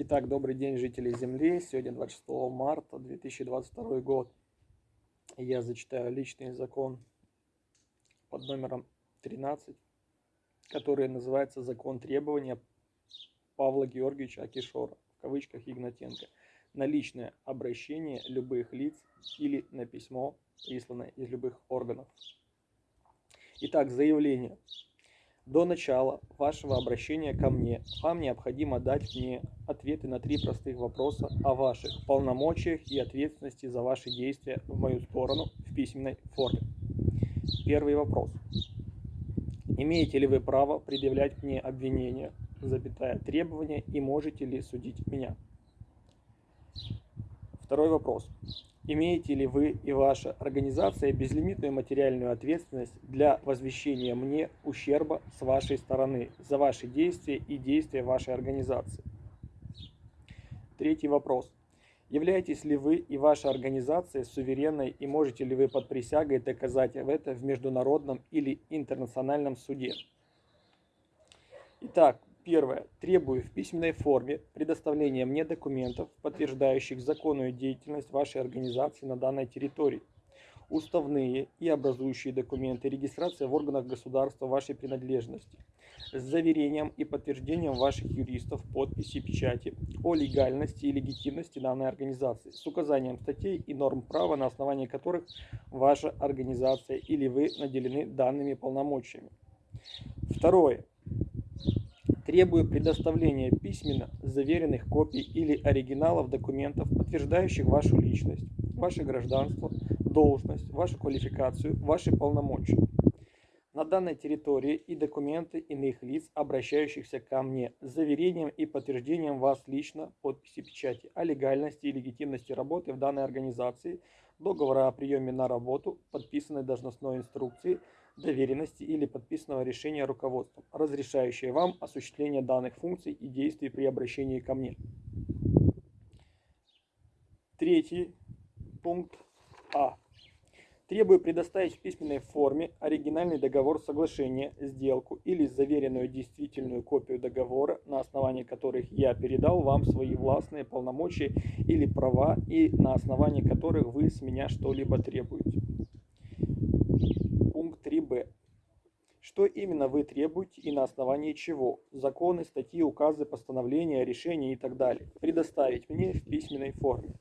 Итак, добрый день, жители Земли. Сегодня 26 марта 2022 год. Я зачитаю личный закон под номером 13, который называется «Закон требования Павла Георгиевича Акишора», в кавычках Игнатенко, на личное обращение любых лиц или на письмо, присланное из любых органов. Итак, заявление. До начала вашего обращения ко мне вам необходимо дать мне ответы на три простых вопроса о ваших полномочиях и ответственности за ваши действия в мою сторону в письменной форме. Первый вопрос. Имеете ли вы право предъявлять мне обвинения, запятая требования и можете ли судить меня? Второй вопрос. Имеете ли вы и ваша организация безлимитную материальную ответственность для возвещения мне ущерба с вашей стороны за ваши действия и действия вашей организации? Третий вопрос. Являетесь ли вы и ваша организация суверенной и можете ли вы под присягой доказать это в международном или интернациональном суде? Итак, Первое. Требую в письменной форме предоставления мне документов, подтверждающих законную деятельность вашей организации на данной территории. Уставные и образующие документы, регистрация в органах государства вашей принадлежности, с заверением и подтверждением ваших юристов, подписи, печати о легальности и легитимности данной организации, с указанием статей и норм права, на основании которых ваша организация или вы наделены данными полномочиями. Второе Требую предоставления письменно заверенных копий или оригиналов документов, подтверждающих вашу личность, ваше гражданство, должность, вашу квалификацию, ваши полномочия. На данной территории и документы иных лиц, обращающихся ко мне с заверением и подтверждением вас лично, подписи печати о легальности и легитимности работы в данной организации, договора о приеме на работу, подписанной должностной инструкции – доверенности или подписанного решения руководством, разрешающее вам осуществление данных функций и действий при обращении ко мне. Третий пункт А. Требую предоставить в письменной форме оригинальный договор соглашения, сделку или заверенную действительную копию договора, на основании которых я передал вам свои властные полномочия или права и на основании которых вы с меня что-либо требуете. Пункт 3б. Что именно вы требуете и на основании чего? Законы, статьи, указы, постановления, решения и так далее. Предоставить мне в письменной форме.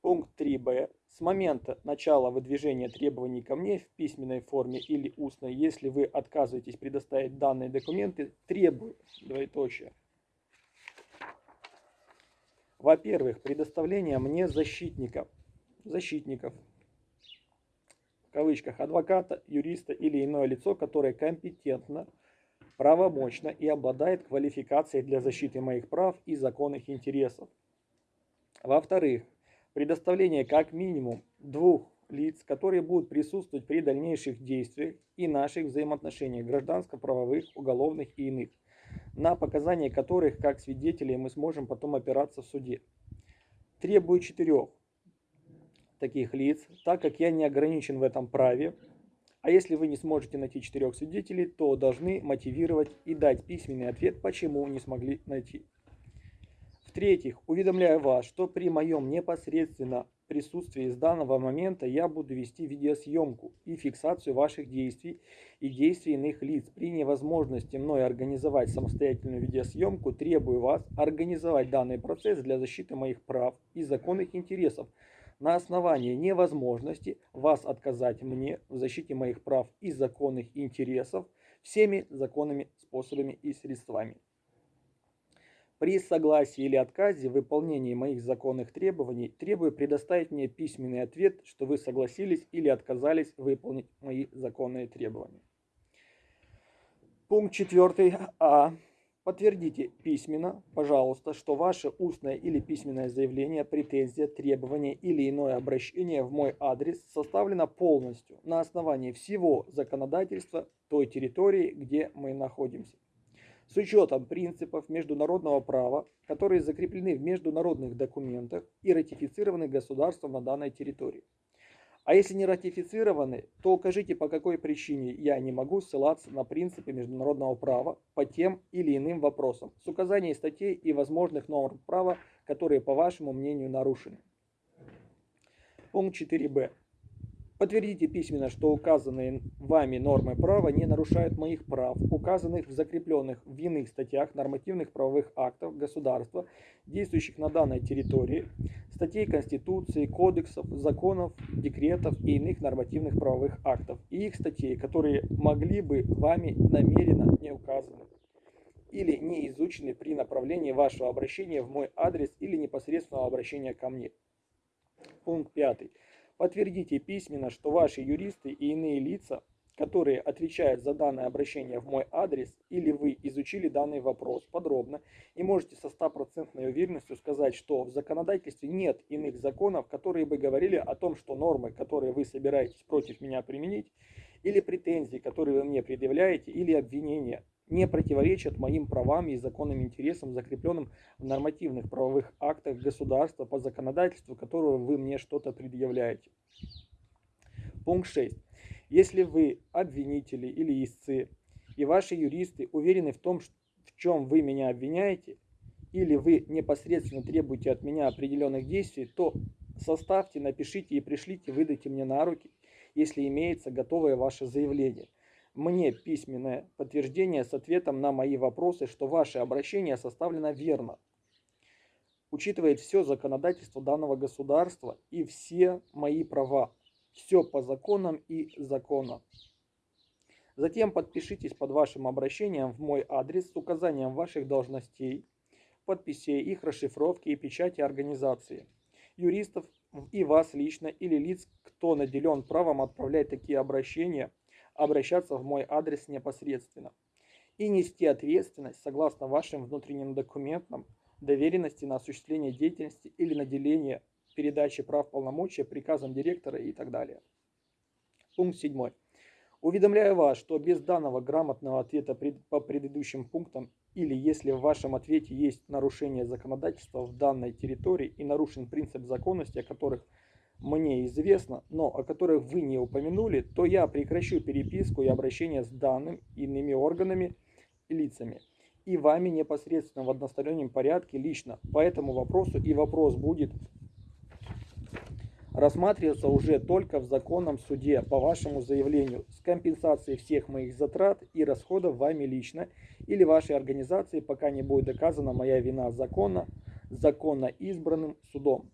Пункт 3б. С момента начала выдвижения требований ко мне в письменной форме или устной, если вы отказываетесь предоставить данные документы, требую, двоеточие. Во-первых, предоставление мне защитников, защитников, в кавычках, адвоката, юриста или иное лицо, которое компетентно, правомочно и обладает квалификацией для защиты моих прав и законных интересов. Во-вторых, предоставление как минимум двух лиц, которые будут присутствовать при дальнейших действиях и наших взаимоотношениях гражданско-правовых, уголовных и иных, на показания которых как свидетелей мы сможем потом опираться в суде. Требую четырех таких лиц, так как я не ограничен в этом праве. А если вы не сможете найти четырех свидетелей, то должны мотивировать и дать письменный ответ, почему не смогли найти. В-третьих, уведомляю вас, что при моем непосредственно присутствии с данного момента я буду вести видеосъемку и фиксацию ваших действий и действий иных лиц. При невозможности мной организовать самостоятельную видеосъемку, требую вас организовать данный процесс для защиты моих прав и законных интересов, на основании невозможности вас отказать мне в защите моих прав и законных интересов всеми законными способами и средствами. При согласии или отказе в выполнении моих законных требований требую предоставить мне письменный ответ, что вы согласились или отказались выполнить мои законные требования. Пункт 4 А. Подтвердите письменно, пожалуйста, что ваше устное или письменное заявление, претензия, требование или иное обращение в мой адрес составлено полностью на основании всего законодательства той территории, где мы находимся. С учетом принципов международного права, которые закреплены в международных документах и ратифицированы государством на данной территории А если не ратифицированы, то укажите, по какой причине я не могу ссылаться на принципы международного права по тем или иным вопросам с указанием статей и возможных норм права, которые, по вашему мнению, нарушены. Пункт 4б. Подтвердите письменно, что указанные вами нормы права не нарушают моих прав, указанных в закрепленных в иных статьях нормативных правовых актов государства, действующих на данной территории, статей Конституции, кодексов, законов, декретов и иных нормативных правовых актов, и их статей, которые могли бы вами намеренно не указаны или не изучены при направлении вашего обращения в мой адрес или непосредственного обращения ко мне. Пункт 5. Подтвердите письменно, что ваши юристы и иные лица, которые отвечают за данное обращение в мой адрес, или вы изучили данный вопрос подробно и можете со стопроцентной уверенностью сказать, что в законодательстве нет иных законов, которые бы говорили о том, что нормы, которые вы собираетесь против меня применить, или претензии, которые вы мне предъявляете, или обвинения, не противоречат моим правам и законным интересам, закрепленным в нормативных правовых актах государства по законодательству, которого вы мне что-то предъявляете. Пункт 6. Если вы обвинители или истцы, и ваши юристы уверены в том, в чем вы меня обвиняете, или вы непосредственно требуете от меня определенных действий, то составьте, напишите и пришлите, выдайте мне на руки, если имеется готовое ваше заявление – мне письменное подтверждение с ответом на мои вопросы, что ваше обращение составлено верно, учитывает все законодательство данного государства и все мои права, все по законам и законам. Затем подпишитесь под вашим обращением в мой адрес с указанием ваших должностей, подписей, их расшифровки и печати организации, юристов и вас лично или лиц, кто наделен правом отправлять такие обращения – обращаться в мой адрес непосредственно и нести ответственность согласно вашим внутренним документам, доверенности на осуществление деятельности или наделение передачи прав полномочия приказом директора и так далее. Пункт 7. Уведомляю вас, что без данного грамотного ответа по предыдущим пунктам или если в вашем ответе есть нарушение законодательства в данной территории и нарушен принцип законности, о которых мне известно, но о которых вы не упомянули, то я прекращу переписку и обращение с данным иными органами и лицами. И вами непосредственно в одностороннем порядке лично. По этому вопросу и вопрос будет рассматриваться уже только в законном суде. По вашему заявлению с компенсацией всех моих затрат и расходов вами лично или вашей организации, пока не будет доказана моя вина законно, законно избранным судом.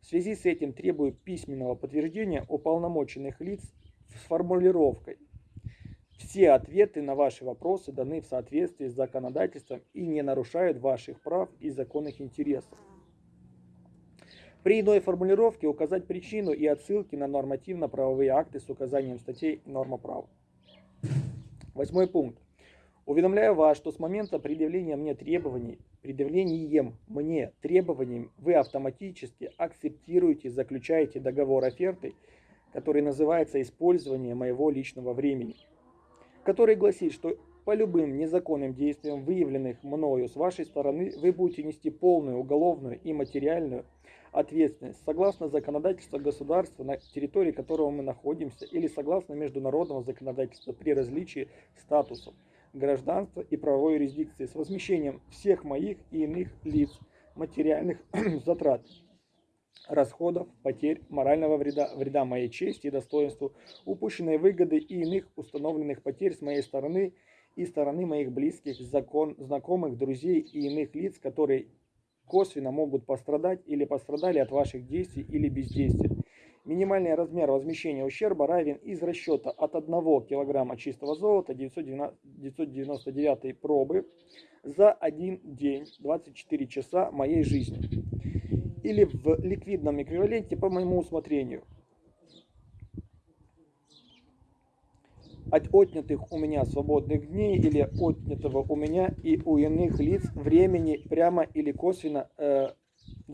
В связи с этим требую письменного подтверждения уполномоченных лиц с формулировкой. Все ответы на ваши вопросы даны в соответствии с законодательством и не нарушают ваших прав и законных интересов. При иной формулировке указать причину и отсылки на нормативно-правовые акты с указанием статей норма права. Восьмой пункт. Уведомляю вас, что с момента предъявления мне требований предъявлением мне требованием вы автоматически акцептируете, заключаете договор оферты, который называется «Использование моего личного времени», который гласит, что по любым незаконным действиям, выявленных мною с вашей стороны, вы будете нести полную уголовную и материальную ответственность согласно законодательству государства, на территории которого мы находимся, или согласно международного законодательства при различии статусов гражданства и правовой юрисдикции с возмещением всех моих и иных лиц материальных затрат, расходов, потерь, морального вреда, вреда моей чести и достоинству, упущенной выгоды и иных установленных потерь с моей стороны и стороны моих близких, закон, знакомых, друзей и иных лиц, которые косвенно могут пострадать или пострадали от ваших действий или бездействия Минимальный размер возмещения ущерба равен из расчета от 1 кг чистого золота 999 пробы за один день, 24 часа моей жизни. Или в ликвидном эквиваленте по моему усмотрению. От отнятых у меня свободных дней или отнятого у меня и у иных лиц времени прямо или косвенно э,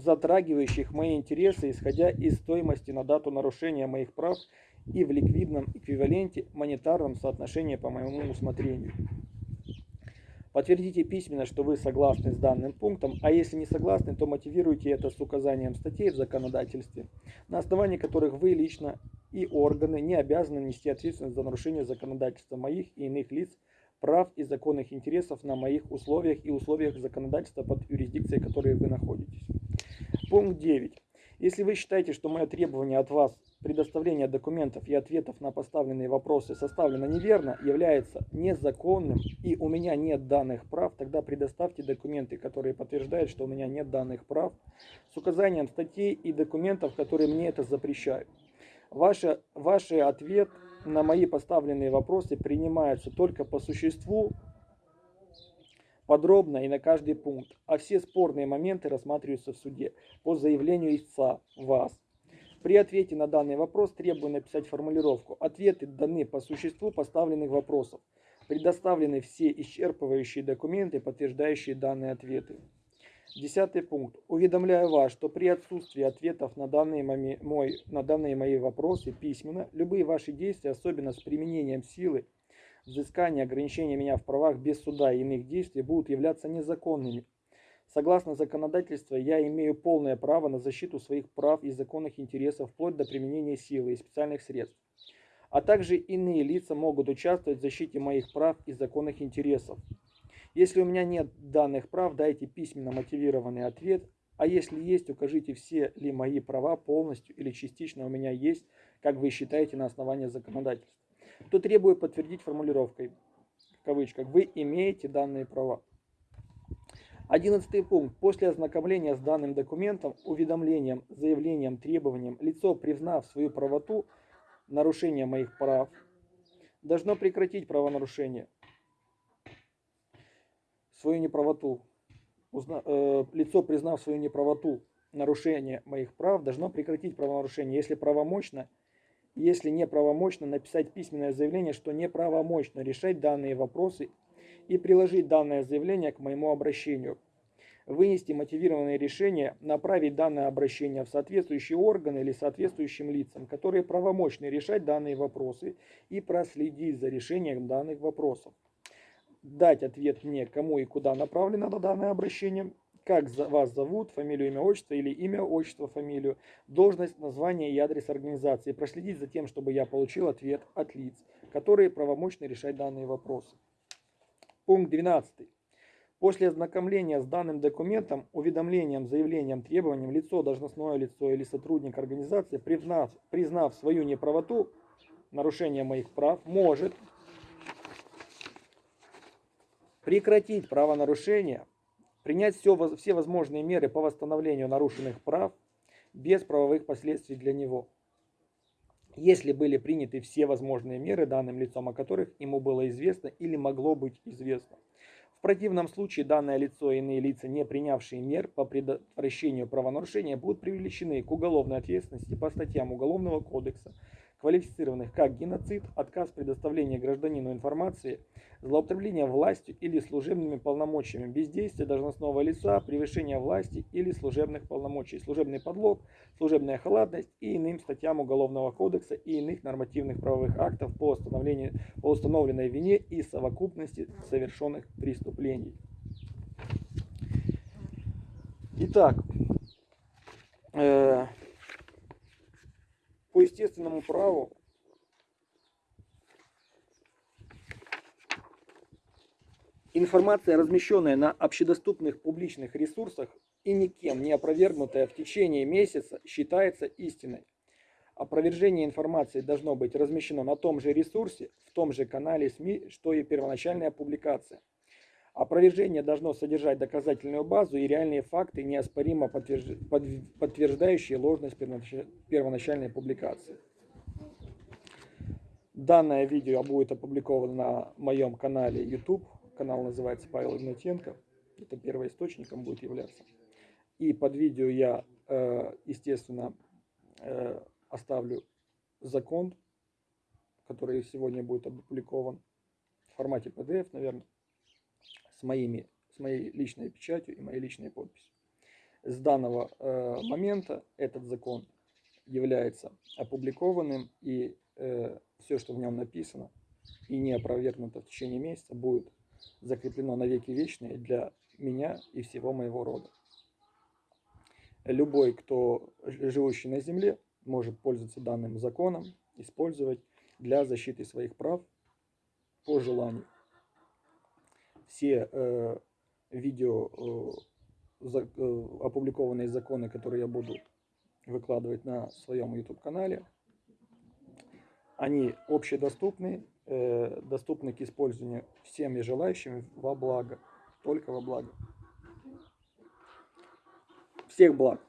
затрагивающих мои интересы, исходя из стоимости на дату нарушения моих прав и в ликвидном эквиваленте монетарном соотношении по моему усмотрению. Подтвердите письменно, что вы согласны с данным пунктом, а если не согласны, то мотивируйте это с указанием статей в законодательстве, на основании которых вы лично и органы не обязаны нести ответственность за нарушение законодательства моих и иных лиц, прав и законных интересов на моих условиях и условиях законодательства под юрисдикцией, в которой вы находитесь. Пункт 9. Если вы считаете, что мое требование от вас предоставление документов и ответов на поставленные вопросы составлено неверно, является незаконным и у меня нет данных прав, тогда предоставьте документы, которые подтверждают, что у меня нет данных прав, с указанием статей и документов, которые мне это запрещают. Ваши, ваш ответ на мои поставленные вопросы принимается только по существу, подробно и на каждый пункт, а все спорные моменты рассматриваются в суде по заявлению истца вас. При ответе на данный вопрос требую написать формулировку. Ответы даны по существу поставленных вопросов. Предоставлены все исчерпывающие документы, подтверждающие данные ответы. Десятый пункт. Уведомляю вас, что при отсутствии ответов на данные, мои, мой, на данные мои вопросы письменно, любые ваши действия, особенно с применением силы, взыскания, ограничения меня в правах без суда и иных действий, будут являться незаконными Согласно законодательству, я имею полное право на защиту своих прав и законных интересов вплоть до применения силы и специальных средств. А также иные лица могут участвовать в защите моих прав и законных интересов. Если у меня нет данных прав, дайте письменно мотивированный ответ, а если есть, укажите все ли мои права полностью или частично у меня есть, как вы считаете на основании законодательства. То требую подтвердить формулировкой, в кавычках, вы имеете данные права. Одиннадцатый пункт. После ознакомления с данным документом, уведомлением, заявлением, требованием, лицо, признав свою правоту, нарушение моих прав, должно прекратить правонарушение, свою неправоту. Узна, э, лицо, признав свою неправоту, нарушение моих прав, должно прекратить правонарушение, если правомочно, если неправомочно, написать письменное заявление, что неправомочно решать данные вопросы и приложить данное заявление к моему обращению. Вынести мотивированное решение, направить данное обращение в соответствующие органы или соответствующим лицам, которые правомочны решать данные вопросы и проследить за решением данных вопросов. Дать ответ мне, кому и куда направлено данное обращение, как вас зовут, фамилию, имя, отчество или имя, отчество, фамилию, должность, название и адрес организации. Проследить за тем, чтобы я получил ответ от лиц, которые правомочны решать данные вопросы. Пункт 12. После ознакомления с данным документом, уведомлением, заявлением, требованием, лицо, должностное лицо или сотрудник организации, признав, признав свою неправоту, нарушение моих прав, может прекратить правонарушение, принять все, все возможные меры по восстановлению нарушенных прав без правовых последствий для него. Если были приняты все возможные меры данным лицом, о которых ему было известно или могло быть известно. В противном случае данное лицо и иные лица, не принявшие мер по предотвращению правонарушения, будут привлечены к уголовной ответственности по статьям Уголовного кодекса квалифицированных как геноцид, отказ предоставления гражданину информации, злоупотребление властью или служебными полномочиями, бездействие должностного лица, превышение власти или служебных полномочий, служебный подлог, служебная халатность и иным статьям Уголовного кодекса и иных нормативных правовых актов по, установлению, по установленной вине и совокупности совершенных преступлений. Итак, э по естественному праву информация, размещенная на общедоступных публичных ресурсах и никем не опровергнутая в течение месяца, считается истиной. Опровержение информации должно быть размещено на том же ресурсе, в том же канале СМИ, что и первоначальная публикация. Опровержение должно содержать доказательную базу и реальные факты, неоспоримо подтверждающие ложность первоначальной публикации. Данное видео будет опубликовано на моем канале YouTube. Канал называется Павел Игнатенко. Это первоисточником будет являться. И под видео я, э, естественно, э, оставлю закон, который сегодня будет опубликован в формате PDF, наверное с, моими, с моей личной печатью и моей личной подписью. С данного э, момента этот закон является опубликованным, и э, все, что в нем написано и не опровергнуто в течение месяца, будет закреплено на веки вечные для меня и всего моего рода. Любой, кто живущий на земле, может пользоваться данным законом использовать для защиты своих прав по желанию. Все э, видео, э, за, э, опубликованные законы, которые я буду выкладывать на своем YouTube-канале, они общедоступны, э, доступны к использованию всем и желающим во благо, только во благо. Всех благ!